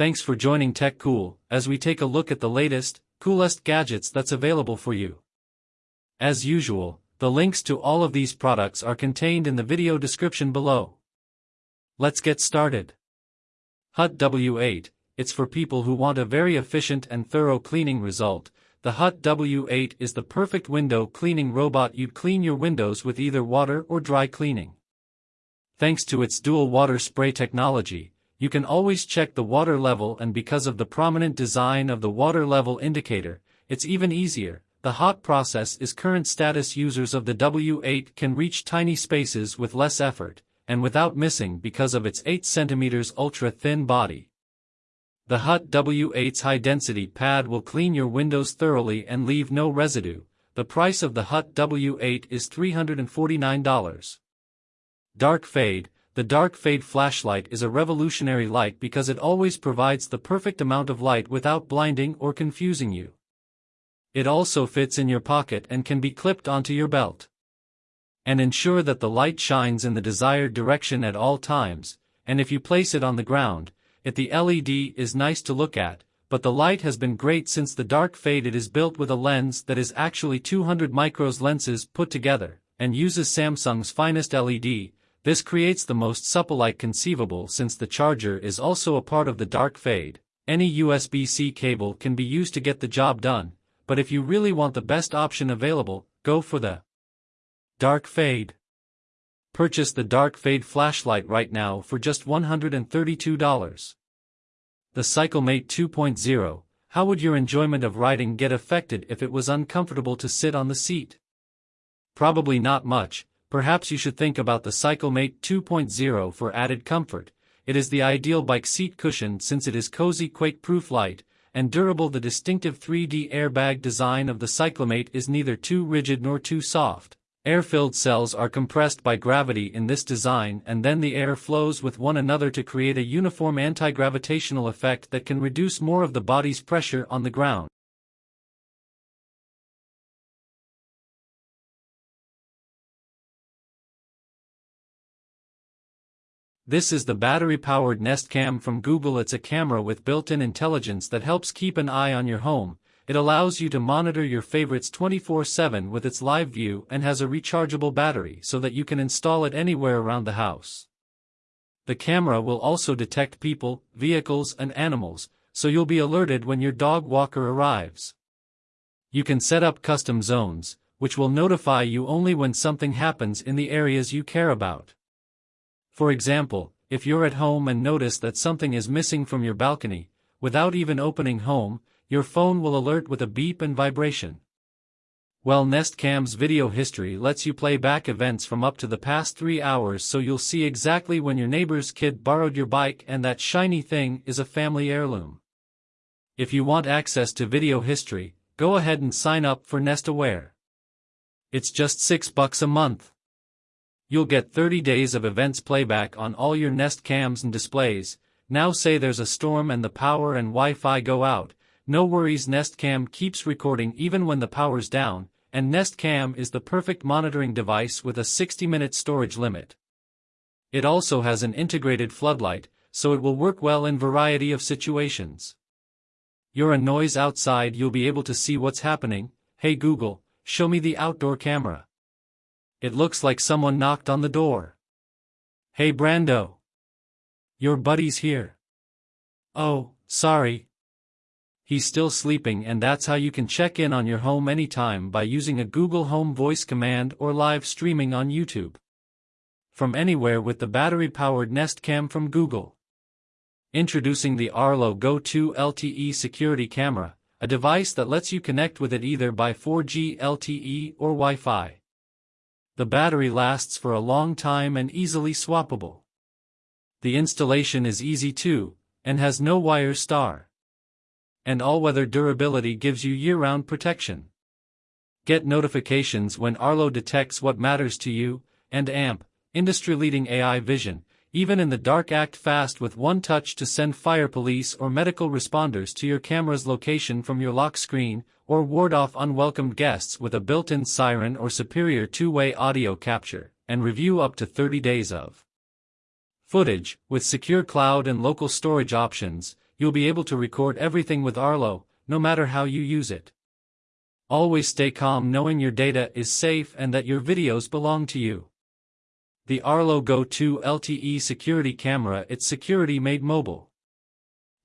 thanks for joining Tech Cool, as we take a look at the latest, coolest gadgets that's available for you. As usual, the links to all of these products are contained in the video description below. Let's get started. HUTT W8, it's for people who want a very efficient and thorough cleaning result. The HUTT W8 is the perfect window cleaning robot you'd clean your windows with either water or dry cleaning. Thanks to its dual water spray technology, you can always check the water level and because of the prominent design of the water level indicator, it's even easier. The hot process is current status users of the W8 can reach tiny spaces with less effort, and without missing because of its 8 cm ultra-thin body. The HUTT W8's high-density pad will clean your windows thoroughly and leave no residue. The price of the HUTT W8 is $349. Dark Fade The Dark Fade flashlight is a revolutionary light because it always provides the perfect amount of light without blinding or confusing you. It also fits in your pocket and can be clipped onto your belt. And ensure that the light shines in the desired direction at all times, and if you place it on the ground, it the LED is nice to look at, but the light has been great since the dark fade it is built with a lens that is actually 200 micros lenses put together, and uses Samsung's finest LED, this creates the most supple light conceivable since the charger is also a part of the dark fade. Any USB-C cable can be used to get the job done, but if you really want the best option available, go for the Dark Fade. Purchase the Dark Fade flashlight right now for just $132. The CycleMate 2.0, how would your enjoyment of riding get affected if it was uncomfortable to sit on the seat? Probably not much, Perhaps you should think about the CycleMate 2.0 for added comfort. It is the ideal bike seat cushion since it is cozy quake-proof light and durable the distinctive 3D airbag design of the CycleMate is neither too rigid nor too soft. Air-filled cells are compressed by gravity in this design and then the air flows with one another to create a uniform anti-gravitational effect that can reduce more of the body's pressure on the ground. This is the battery-powered Nest Cam from Google it's a camera with built-in intelligence that helps keep an eye on your home, it allows you to monitor your favorites 24-7 with its live view and has a rechargeable battery so that you can install it anywhere around the house. The camera will also detect people, vehicles and animals, so you'll be alerted when your dog walker arrives. You can set up custom zones, which will notify you only when something happens in the areas you care about. For example, if you're at home and notice that something is missing from your balcony, without even opening home, your phone will alert with a beep and vibration. Well Nest Cam's video history lets you play back events from up to the past 3 hours so you'll see exactly when your neighbor's kid borrowed your bike and that shiny thing is a family heirloom. If you want access to video history, go ahead and sign up for Nest Aware. It's just 6 bucks a month. You'll get 30 days of events playback on all your Nest cams and displays. Now say there's a storm and the power and Wi-Fi go out. No worries Nest Cam keeps recording even when the power's down, and Nest Cam is the perfect monitoring device with a 60-minute storage limit. It also has an integrated floodlight, so it will work well in variety of situations. You're a noise outside you'll be able to see what's happening, hey Google, show me the outdoor camera. It looks like someone knocked on the door. Hey Brando. Your buddy's here. Oh, sorry. He's still sleeping and that's how you can check in on your home anytime by using a Google Home voice command or live streaming on YouTube. From anywhere with the battery-powered Nest Cam from Google. Introducing the Arlo Go 2 LTE security camera, a device that lets you connect with it either by 4G LTE or Wi-Fi. The battery lasts for a long time and easily swappable. The installation is easy too, and has no wire star. And all-weather durability gives you year-round protection. Get notifications when Arlo detects what matters to you, and AMP, industry-leading AI vision, even in the dark act fast with one touch to send fire police or medical responders to your camera's location from your lock screen, or ward off unwelcome guests with a built-in siren or superior two-way audio capture, and review up to 30 days of footage. With secure cloud and local storage options, you'll be able to record everything with Arlo, no matter how you use it. Always stay calm knowing your data is safe and that your videos belong to you. The Arlo Go 2 LTE security camera It's security made mobile.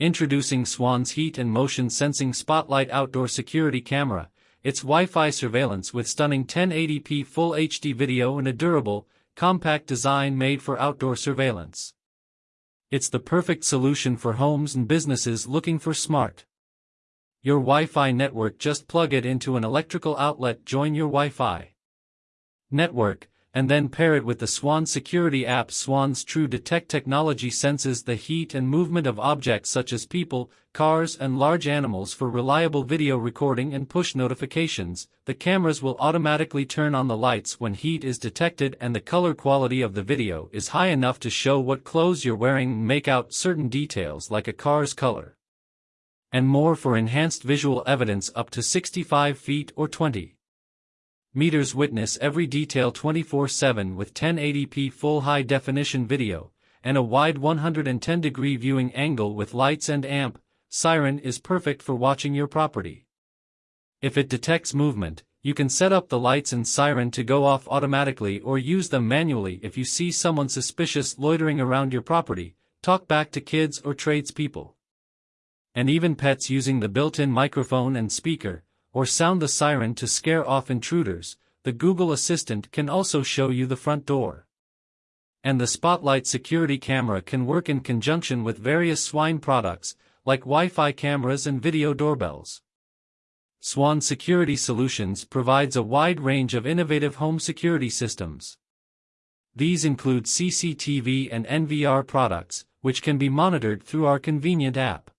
Introducing Swann's heat and motion sensing spotlight outdoor security camera, it's Wi-Fi surveillance with stunning 1080p full HD video and a durable, compact design made for outdoor surveillance. It's the perfect solution for homes and businesses looking for smart. Your Wi-Fi network just plug it into an electrical outlet join your Wi-Fi network, and then pair it with the Swann security app Swann's True Detect technology senses the heat and movement of objects such as people, cars and large animals for reliable video recording and push notifications. The cameras will automatically turn on the lights when heat is detected and the color quality of the video is high enough to show what clothes you're wearing make out certain details like a car's color. And more for enhanced visual evidence up to 65 feet or 20 meters witness every detail 24-7 with 1080p full high-definition video, and a wide 110-degree viewing angle with lights and amp, Siren is perfect for watching your property. If it detects movement, you can set up the lights and siren to go off automatically or use them manually if you see someone suspicious loitering around your property, talk back to kids or tradespeople. And even pets using the built-in microphone and speaker, or sound the siren to scare off intruders, the Google Assistant can also show you the front door. And the Spotlight security camera can work in conjunction with various Swann products, like Wi-Fi cameras and video doorbells. Swann Security Solutions provides a wide range of innovative home security systems. These include CCTV and NVR products, which can be monitored through our convenient app.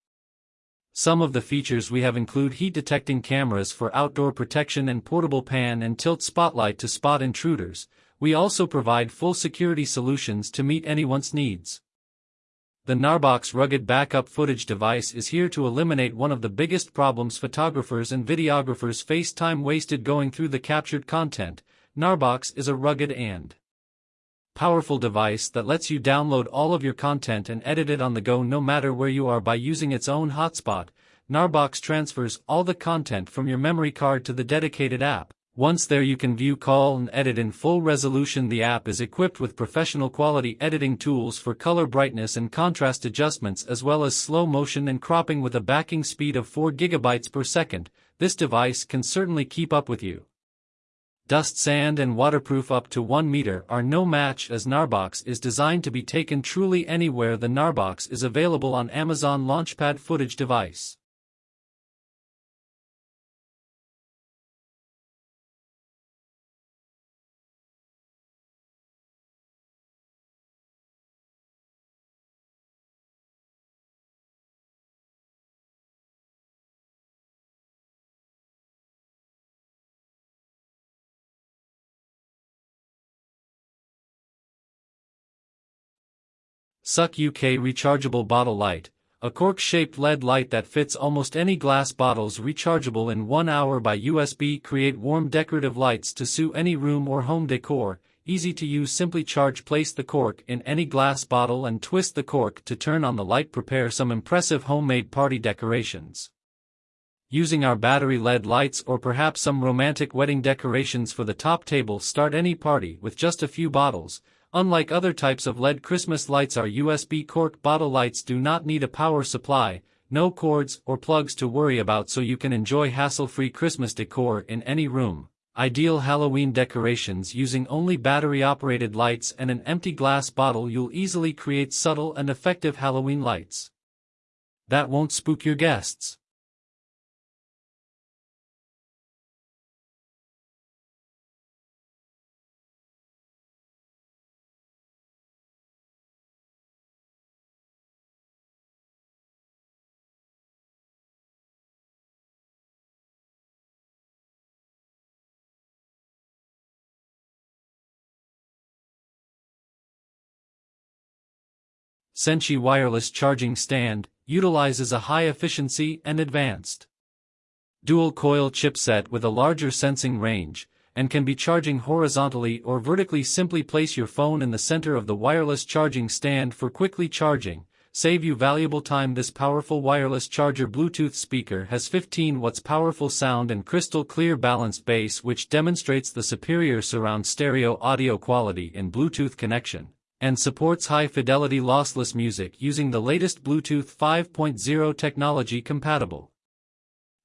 Some of the features we have include heat-detecting cameras for outdoor protection and portable pan and tilt spotlight to spot intruders. We also provide full security solutions to meet anyone's needs. The Gnarbox rugged backup footage device is here to eliminate one of the biggest problems photographers and videographers face time wasted going through the captured content. Gnarbox is a rugged and powerful device that lets you download all of your content and edit it on the go no matter where you are by using its own hotspot. Gnarbox transfers all the content from your memory card to the dedicated app. Once there you can view call and edit in full resolution the app is equipped with professional quality editing tools for color brightness and contrast adjustments as well as slow motion and cropping with a backing speed of 4 GB per second, this device can certainly keep up with you dust sand and waterproof up to 1 meter are no match as Gnarbox is designed to be taken truly anywhere the Gnarbox is available on Amazon Launchpad footage device. Suck UK Rechargeable Bottle Light, a cork-shaped LED light that fits almost any glass bottles rechargeable in one hour by USB create warm decorative lights to suit any room or home decor, easy to use simply charge place the cork in any glass bottle and twist the cork to turn on the light. Prepare some impressive homemade party decorations. Using our battery LED lights or perhaps some romantic wedding decorations for the top table start any party with just a few bottles, Unlike other types of LED Christmas lights our USB cork bottle lights do not need a power supply, no cords or plugs to worry about so you can enjoy hassle-free Christmas decor in any room. Ideal Halloween decorations using only battery-operated lights and an empty glass bottle you'll easily create subtle and effective Halloween lights. That won't spook your guests. Senshi wireless charging stand, utilizes a high efficiency and advanced dual-coil chipset with a larger sensing range, and can be charging horizontally or vertically simply place your phone in the center of the wireless charging stand for quickly charging. save you valuable time this powerful wireless charger Bluetooth speaker has 15 watts powerful sound and crystal clear balanced bass which demonstrates the superior surround stereo audio quality in Bluetooth connection, and supports high-fidelity lossless music using the latest Bluetooth 5.0 technology compatible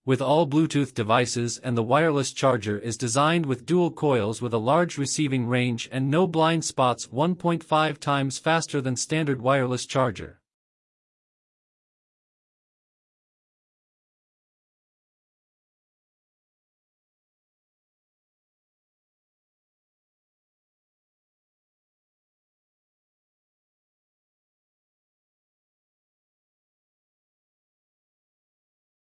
with all Bluetooth devices and the wireless charger is designed with dual coils with a large receiving range and no blind spots 1.5 times faster than standard wireless charger.